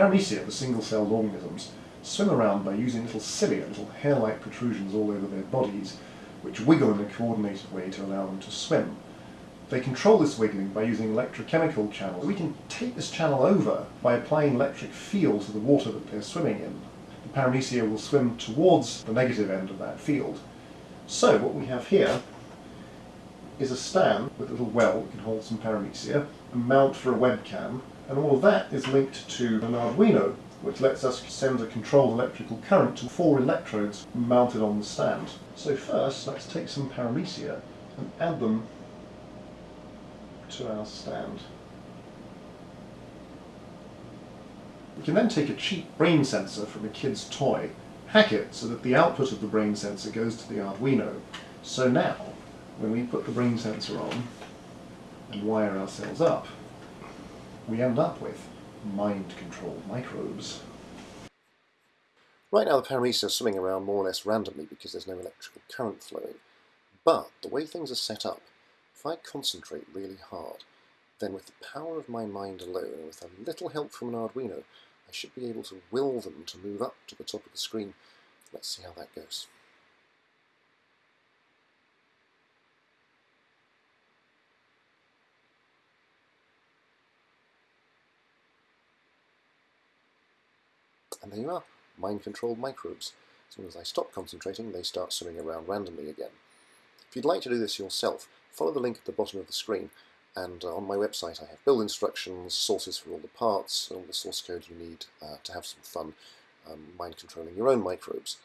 Paramecia, the single-celled organisms, swim around by using little cilia, little hair-like protrusions all over their bodies, which wiggle in a coordinated way to allow them to swim. They control this wiggling by using electrochemical channels. We can take this channel over by applying electric fields to the water that they're swimming in. The paramecia will swim towards the negative end of that field. So what we have here is a stand with a little well that can hold some paramecia, a mount for a webcam, and all of that is linked to an Arduino, which lets us send a controlled electrical current to four electrodes mounted on the stand. So first, let's take some paramecia and add them to our stand. We can then take a cheap brain sensor from a kid's toy, hack it so that the output of the brain sensor goes to the Arduino. So now, when we put the brain sensor on and wire ourselves up, we end up with mind-controlled microbes. Right now the paramecia are swimming around more or less randomly because there's no electrical current flowing. But the way things are set up, if I concentrate really hard, then with the power of my mind alone and with a little help from an Arduino, I should be able to will them to move up to the top of the screen. Let's see how that goes. And there you are, mind-controlled microbes. As soon as I stop concentrating, they start swimming around randomly again. If you'd like to do this yourself, follow the link at the bottom of the screen, and uh, on my website I have build instructions, sources for all the parts, all the source code you need uh, to have some fun um, mind controlling your own microbes.